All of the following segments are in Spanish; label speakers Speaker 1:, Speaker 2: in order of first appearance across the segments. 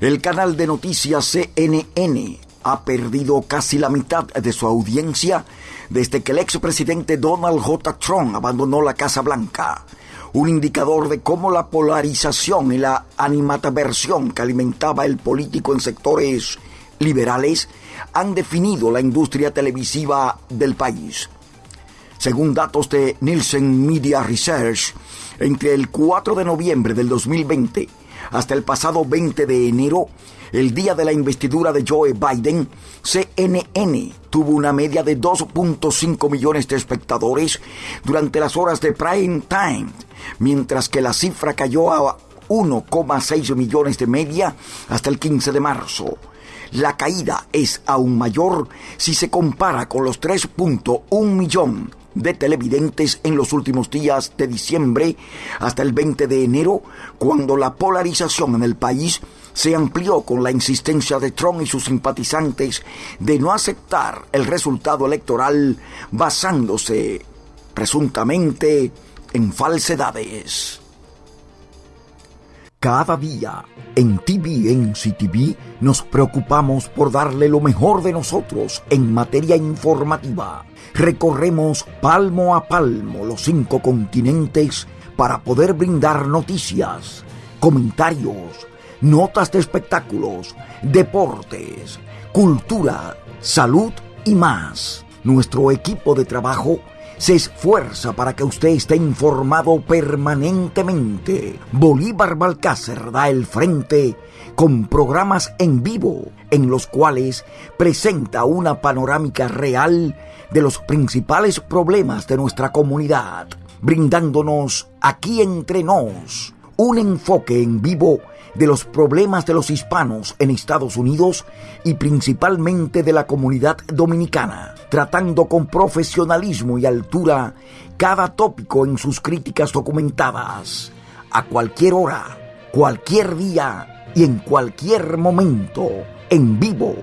Speaker 1: El canal de noticias CNN ha perdido casi la mitad de su audiencia desde que el expresidente Donald J. Trump abandonó la Casa Blanca. Un indicador de cómo la polarización y la animataversión que alimentaba el político en sectores liberales han definido la industria televisiva del país. Según datos de Nielsen Media Research, entre el 4 de noviembre del 2020 hasta el pasado 20 de enero, el día de la investidura de Joe Biden, CNN tuvo una media de 2.5 millones de espectadores durante las horas de prime time, mientras que la cifra cayó a 1,6 millones de media hasta el 15 de marzo. La caída es aún mayor si se compara con los 3.1 millones de televidentes en los últimos días de diciembre hasta el 20 de enero, cuando la polarización en el país se amplió con la insistencia de Trump y sus simpatizantes de no aceptar el resultado electoral basándose presuntamente en falsedades. Cada día en TVNC TV nos preocupamos por darle lo mejor de nosotros en materia informativa. Recorremos palmo a palmo los cinco continentes para poder brindar noticias, comentarios, notas de espectáculos, deportes, cultura, salud y más. Nuestro equipo de trabajo se esfuerza para que usted esté informado permanentemente. Bolívar Balcácer da el frente con programas en vivo en los cuales presenta una panorámica real de los principales problemas de nuestra comunidad, brindándonos aquí entre nos un enfoque en vivo de los problemas de los hispanos en Estados Unidos y principalmente de la comunidad dominicana, tratando con profesionalismo y altura cada tópico en sus críticas documentadas, a cualquier hora, cualquier día y en cualquier momento, en vivo,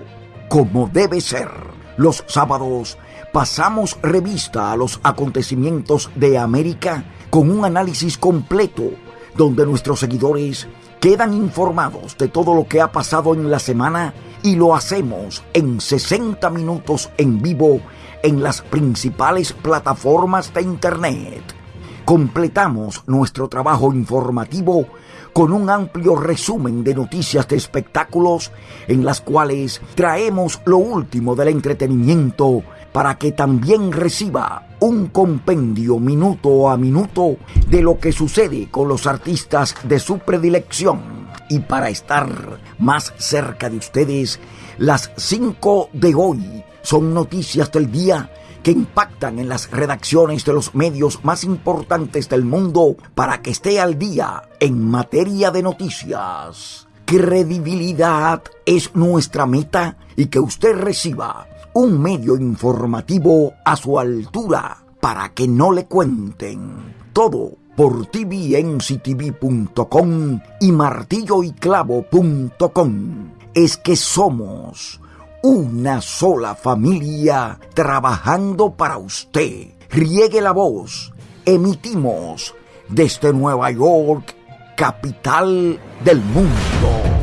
Speaker 1: como debe ser. Los sábados pasamos revista a los acontecimientos de América con un análisis completo donde nuestros seguidores quedan informados de todo lo que ha pasado en la semana y lo hacemos en 60 minutos en vivo en las principales plataformas de Internet. Completamos nuestro trabajo informativo con un amplio resumen de noticias de espectáculos en las cuales traemos lo último del entretenimiento para que también reciba un compendio minuto a minuto de lo que sucede con los artistas de su predilección. Y para estar más cerca de ustedes, las 5 de hoy son noticias del día que impactan en las redacciones de los medios más importantes del mundo para que esté al día en materia de noticias. Credibilidad es nuestra meta y que usted reciba un medio informativo a su altura para que no le cuenten. Todo por tvnctv.com y martilloyclavo.com. Es que somos una sola familia trabajando para usted. Riegue la voz. Emitimos desde Nueva York, capital del mundo.